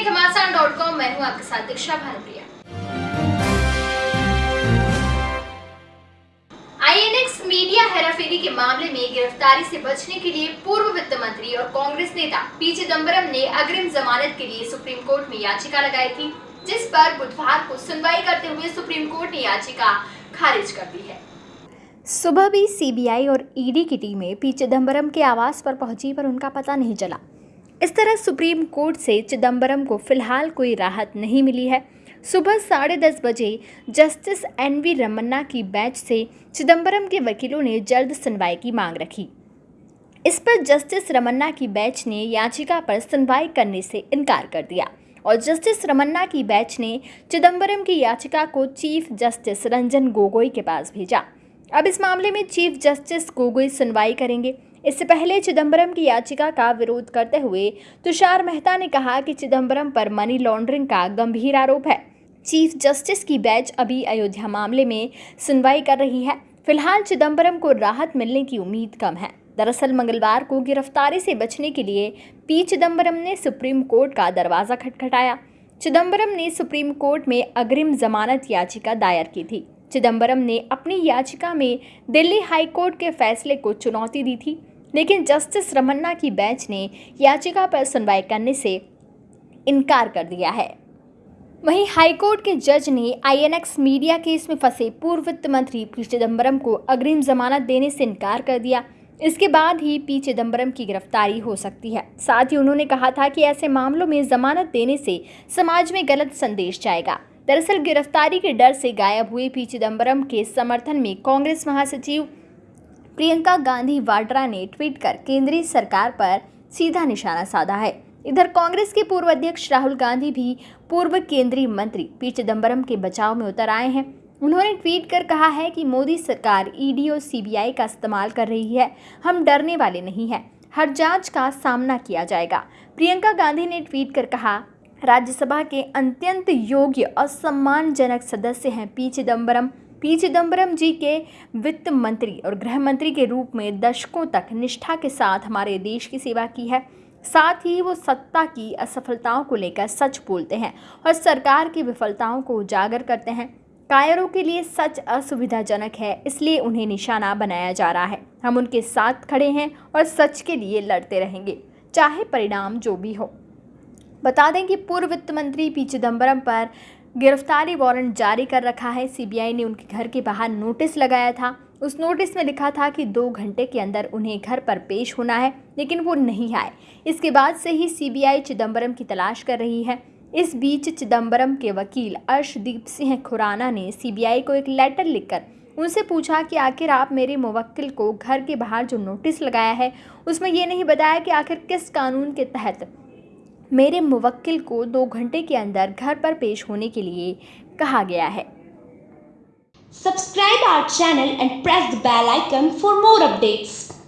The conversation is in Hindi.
हैं डॉट कॉम, मैं हूँ आपके साथ दीक्षा भानुप्रिया आईएनएक्स मीडिया हेराफेरी के मामले में गिरफ्तारी से बचने के लिए पूर्व वित्त मंत्री और कांग्रेस नेता पी चिदम्बरम ने अग्रिम जमानत के लिए सुप्रीम कोर्ट में याचिका लगाई थी, जिस पर बुधवार को सुनवाई करते हुए सुप्रीम कोर्ट ने याचिका खारिज कर दी है। सुबह भी सीबीआई और ईडी की टीमें पी चिदम्बरम के आवास पर पहुँची, पर उनका पता नहीं चला। इस तरह सुप्रीम कोर्ट से चिदम्बरम को फ़िलहाल कोई राहत नहीं मिली है। सुबह साढ़े दस बजे जस्टिस एन वी रमन्ना की बेंच से चिदम्बरम के वकीलों ने जल्द सुनवाई की मांग रखी। इस पर जस्टिस रमन्ना की बेंच ने याचिका पर सुनवाई करने से इनकार कर दिया और जस्टिस रमन्ना की बेंच ने चिदम्बरम की याचिका को चीफ जस्टिस रंजन गोगोई के पास भेजा। अब इस मामले में चीफ जस्टिस गोगोई सुनवाई करेंगे। इससे पहले चिदम्बरम की याचिका का विरोध करते हुए तुषार मेहता ने कहा कि चिदम्बरम पर मनी लॉन्ड्रिंग का गंभीर आरोप है। चीफ जस्टिस की बेंच अभी अयोध्या मामले में सुनवाई कर रही है। फ़िलहाल चिदम्बरम को राहत मिलने की उम्मीद कम है। दरअसल मंगलवार को गिरफ्तारी से बचने के लिए पी चिदम्बरम ने सुप्रीम कोर्ट का दरवाज़ा खटखटाया। चिदम्बरम ने सुप्रीम कोर्ट में अग्रिम जमानत याचिका दायर की थी। चिदम्बरम ने अपनी याचिका में दिल्ली हाई कोर्ट के फैसले को चुनौती दी थी। लेकिन जस्टिस रमन्ना की बेंच ने याचिका पर सुनवाई करने से इनकार कर दिया है। वहीं हाईकोर्ट के जज ने आईएनएक्स मीडिया केस में फंसे पूर्व वित्त मंत्री पी चिदम्बरम को अग्रिम जमानत देने से इनकार कर दिया। इसके बाद ही पी चिदम्बरम की गिरफ्तारी हो सकती है। साथ ही उन्होंने कहा था कि ऐसे मामलों में जमानत देने से समाज में गलत संदेश जाएगा। दरअसल गिरफ्तारी के डर से गायब हुए पी चिदम्बरम के समर्थन में कांग्रेस महासचिव प्रियंका गांधी वाड्रा ने ट्वीट कर केंद्रीय सरकार पर सीधा निशाना साधा है। इधर कांग्रेस के पूर्व अध्यक्ष राहुल गांधी भी पूर्व केंद्रीय मंत्री पी चिदम्बरम के बचाव में उतर आए हैं। उन्होंने ट्वीट कर कहा है कि मोदी सरकार ईडी और सीबीआई का इस्तेमाल कर रही है। हम डरने वाले नहीं हैं। हर जाँच का सामना किया जाएगा। प्रियंका गांधी ने ट्वीट कर कहा, राज्यसभा के अत्यंत योग्य और सम्मानजनक सदस्य हैं पी चिदम्बरम पी. चिदम्बरम जी के वित्त मंत्री और गृह मंत्री के रूप में दशकों तक निष्ठा के साथ हमारे देश की सेवा की है। साथ ही वो सत्ता की असफलताओं को लेकर सच बोलते हैं और सरकार की विफलताओं को उजागर करते हैं। कायरों के लिए सच असुविधाजनक है, इसलिए उन्हें निशाना बनाया जा रहा है। हम उनके साथ खड़े हैं और सच के लिए लड़ते रहेंगे, चाहे परिणाम जो भी हो। बता दें कि पूर्व वित्त मंत्री पी. चिदम्बरम पर गिरफ्तारी वारंट जारी कर रखा है। सीबीआई ने उनके घर के बाहर नोटिस लगाया था। उस नोटिस में लिखा था कि दो घंटे के अंदर उन्हें घर पर पेश होना है, लेकिन वो नहीं आए। इसके बाद से ही सीबीआई चिदम्बरम की तलाश कर रही है। इस बीच चिदम्बरम के वकील अर्शदीप सिंह खुराना ने सीबीआई को एक लेटर लिखकर उनसे पूछा कि आखिर आप मेरे मुवक्किल को घर के बाहर जो नोटिस लगाया है, उसमें ये नहीं बताया कि आखिर किस कानून के तहत मेरे मुवक्किल को दो घंटे के अंदर घर पर पेश होने के लिए कहा गया है। Subscribe our channel and press the bell icon for more updates